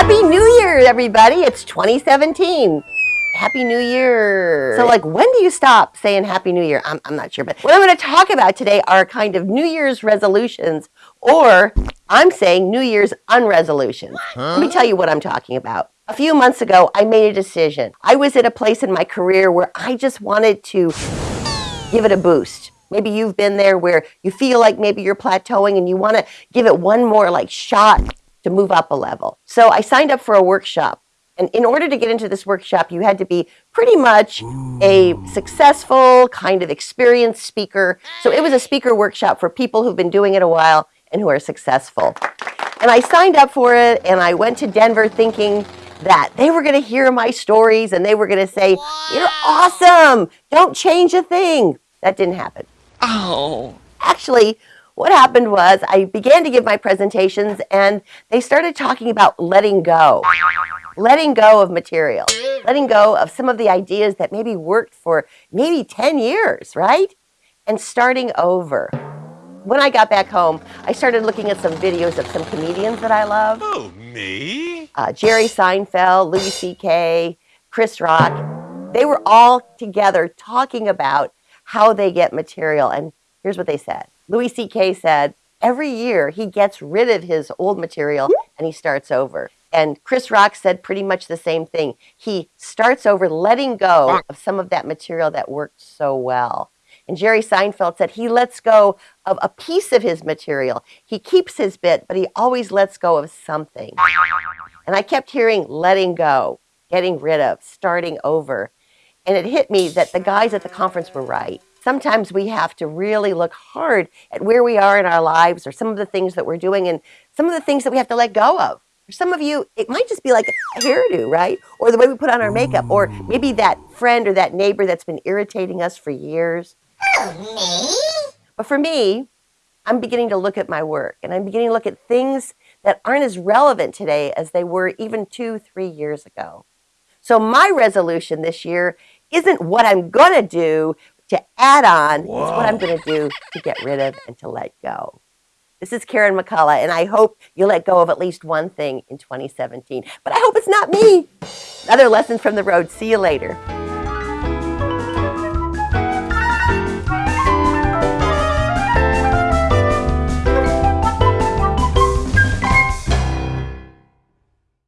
Happy New Year, everybody. It's 2017. Happy New Year. So, like, when do you stop saying Happy New Year? I'm, I'm not sure. But what I'm going to talk about today are kind of New Year's resolutions, or I'm saying New Year's unresolutions. Let me tell you what I'm talking about. A few months ago, I made a decision. I was at a place in my career where I just wanted to give it a boost. Maybe you've been there where you feel like maybe you're plateauing and you want to give it one more like shot to move up a level. So I signed up for a workshop. And in order to get into this workshop, you had to be pretty much a successful, kind of experienced speaker. So it was a speaker workshop for people who've been doing it a while and who are successful. And I signed up for it and I went to Denver thinking that they were going to hear my stories and they were going to say, You're awesome. Don't change a thing. That didn't happen. Oh. Actually, what happened was I began to give my presentations and they started talking about letting go. Letting go of material, letting go of some of the ideas that maybe worked for maybe 10 years, right? And starting over. When I got back home, I started looking at some videos of some comedians that I love. Oh, me? Uh, Jerry Seinfeld, Louis C.K., Chris Rock. They were all together talking about how they get material. And here's what they said Louis C.K. said, every year he gets rid of his old material and he starts over. And Chris Rock said pretty much the same thing. He starts over letting go of some of that material that worked so well. And Jerry Seinfeld said he lets go of a piece of his material. He keeps his bit, but he always lets go of something. And I kept hearing letting go, getting rid of, starting over. And it hit me that the guys at the conference were right. Sometimes we have to really look hard at where we are in our lives or some of the things that we're doing and some of the things that we have to let go of. For some of you, it might just be like a hairdo, right? Or the way we put on our makeup, or maybe that friend or that neighbor that's been irritating us for years. But for me, I'm beginning to look at my work and I'm beginning to look at things that aren't as relevant today as they were even two, three years ago. So my resolution this year isn't what I'm going to do to add on. is what I'm going to do to get rid of and to let go. This is Karen McCullough, and I hope you let go of at least one thing in 2017. But I hope it's not me. Other lessons from the road. See you later.